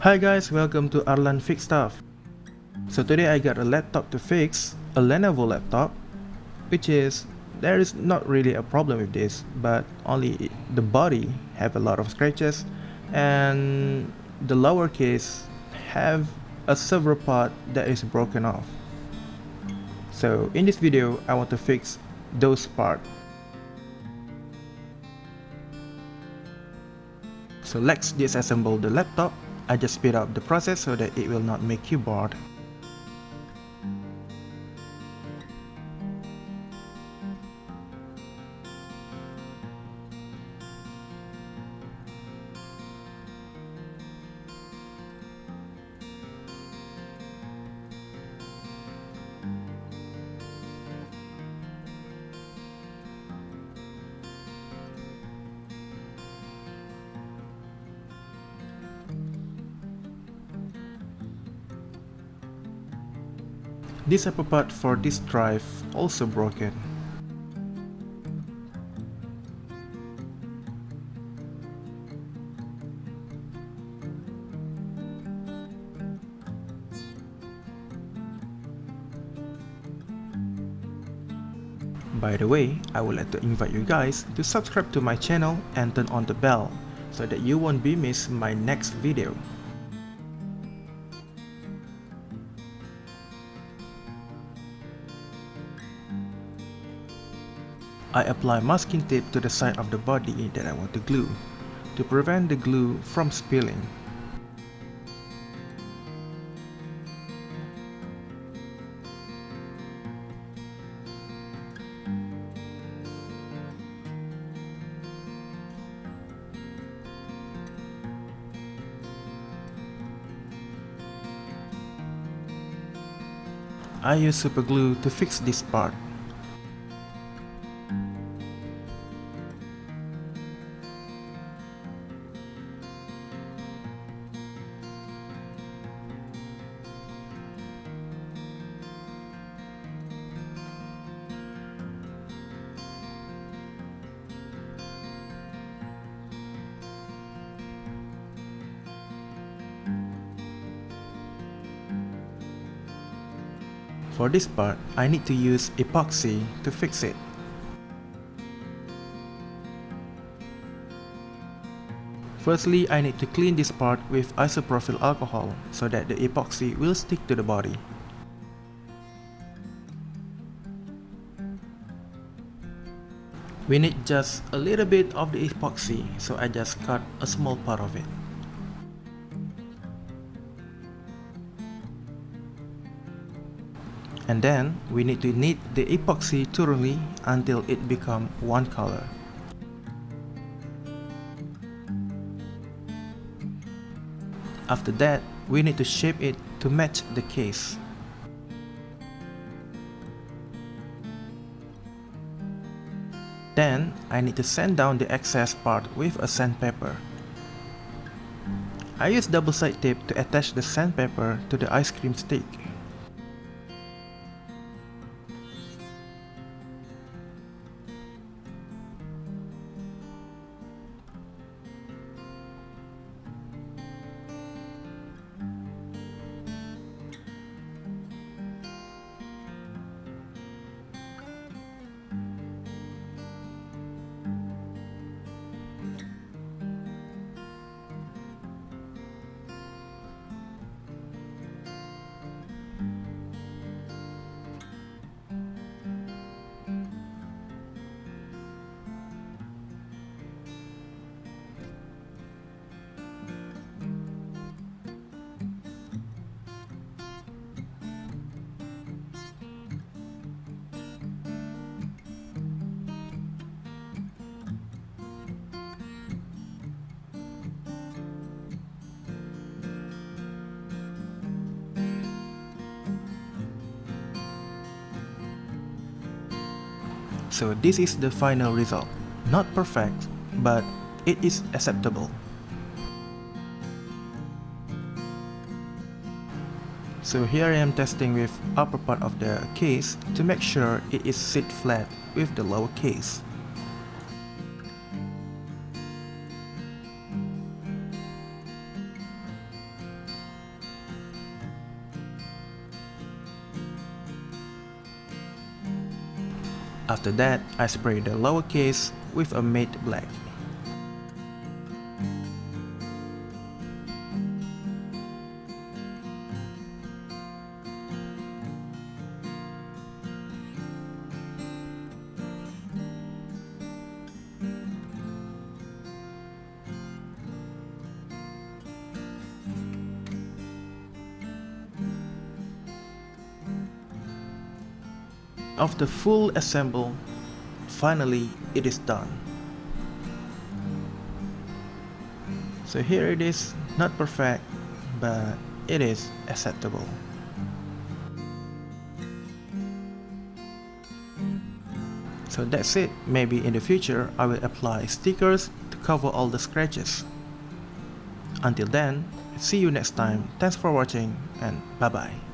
Hi guys, welcome to Arlan Fix Stuff. So today I got a laptop to fix, a Lenovo laptop, which is, there is not really a problem with this, but only the body have a lot of scratches and the lower case have a server part that is broken off. So in this video, I want to fix those parts. So let's disassemble the laptop. I just speed up the process so that it will not make you bored. This upper part for this drive also broken. By the way, I would like to invite you guys to subscribe to my channel and turn on the bell so that you won't be miss my next video. I apply masking tape to the side of the body that I want to glue, to prevent the glue from spilling. I use super glue to fix this part. For this part, I need to use epoxy to fix it. Firstly, I need to clean this part with isopropyl alcohol so that the epoxy will stick to the body. We need just a little bit of the epoxy, so I just cut a small part of it. And then we need to knead the epoxy thoroughly until it become one color. After that, we need to shape it to match the case. Then, I need to sand down the excess part with a sandpaper. I use double side tape to attach the sandpaper to the ice cream stick. So this is the final result. Not perfect, but it is acceptable. So here I am testing with upper part of the case to make sure it is sit flat with the lower case. After that, I spray the lower case with a matte black. The full assemble, finally it is done. So here it is, not perfect, but it is acceptable. So that's it, maybe in the future I will apply stickers to cover all the scratches. Until then, see you next time, thanks for watching and bye bye.